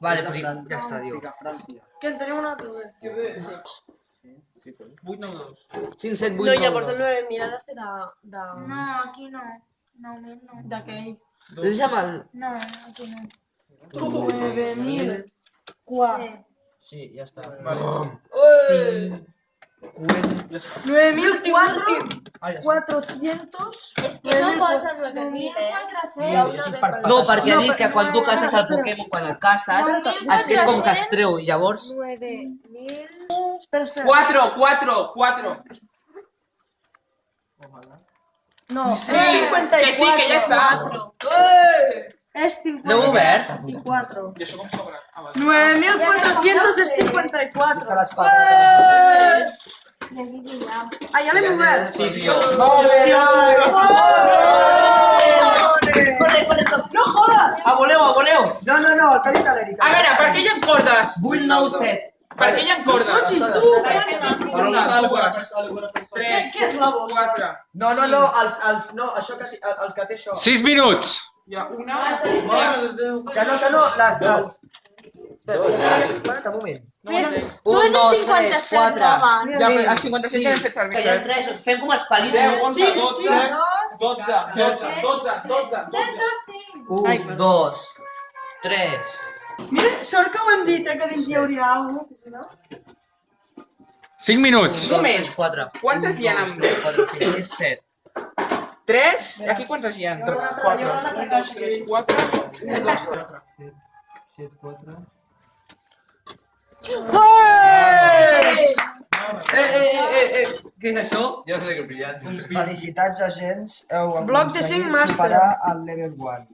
Vale, pues, pues, ya está, digo. quién tenemos una duda. ¿Qué ves? Sí, pues. No, ya por ser 9 mirades de... de... No, aquí no. No, no. De què? Deixa'm el... No, aquí no. 9.000. 4. Sí, ya está Vale. 5. 9400 que no posa 9.000, no veig que quan tu caces el Pokémon, cuando el caces, és que és com que es treu, llavors... 4, 4, 4! No, sí, Que sí, que ya está. 4. És 54. L'heu obert? 54. Ah, ja l'hem obert. Sí, tio. Corre, corre, corre. No jodes! A voleu, a voleu. No, no, no, el dit l'Erika. A veure, per què hi ha cordes? 8, 9, 7. Per què hi ha cordes? Una, dues, tres, Què és la bossa? quatre. No, no, no, els, els, no, això que, el, el que té això. 6 minuts. Hi ha una, dues, Que no, que no, les, els... Espera, espera, un moment. Més, dos, 57, tres, quatre. home. Ja, a 57 ja hem fet servir. Que hi ha tres, fem com els 10, palíndroms. 11, 12, 12, 12, 12, 12. 1, 2, 3. Mira, sort que ho hem dit, eh, que dins hi hauria alguna cosa. 5 minuts. Un moment. 4. Quantes hi ha amb 4, 5, 6, 7. 3? Aquí quantes hi ha? 4. 1, 2, 3, 4. 1, 2, 3. 7, 4... Eh, eh, eh, eh, què és això? Felicitats, agents. Heu Bloc de aconseguit cinc màster. superar el level 1.